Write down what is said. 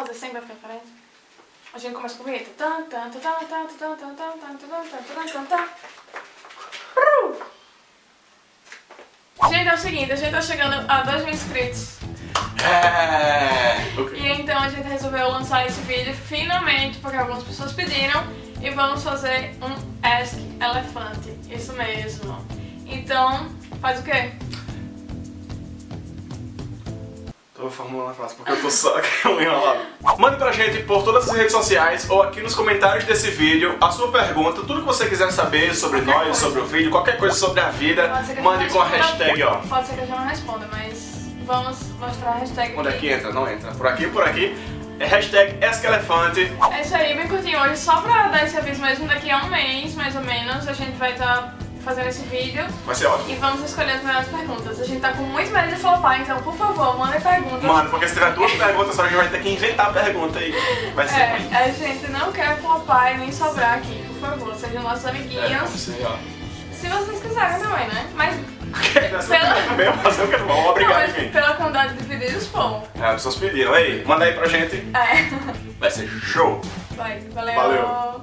fazer sempre vai frente. diferente. A gente começa com o vinheta. Gente, é o seguinte, a gente tá chegando a 2 mil inscritos. É, okay. E então a gente resolveu lançar esse vídeo finalmente, porque algumas pessoas pediram, e vamos fazer um Ask Elefante. Isso mesmo. Então, faz o quê? Tô formulando a frase porque eu tô só enrolado. Mande pra gente por todas as redes sociais ou aqui nos comentários desse vídeo a sua pergunta, tudo que você quiser saber sobre Qualquer nós, coisa. sobre o vídeo, qualquer coisa sobre a vida, mande com a hashtag, ó. Pode ser que a gente não responda, mas vamos mostrar a hashtag Onde é aqui. que entra? Não entra. Por aqui, por aqui. É hashtag Esquelefante. É isso aí, bem curtinho hoje, só pra dar esse aviso mesmo, daqui a um mês, mais ou menos, a gente vai estar fazendo esse vídeo Vai ser ótimo. e vamos escolher as melhores perguntas. A gente tá com muito medo de flopar, então, por favor, mandem perguntas. Mano, porque se tiver duas perguntas, só a gente vai ter que inventar a pergunta aí. Vai ser ruim. É, a gente não quer flopar e nem sobrar aqui, por favor, sejam nossos É, amiguinhos. vamos ser, ó. Se vocês quiserem também, né? Mas, Nessa também fazer o que não. não, Obrigado, enfim. pela quantidade de pedidos, bom. É, as pessoas pediram. Ei, manda aí pra gente. É, Vai ser show. vai, valeu. Valeu.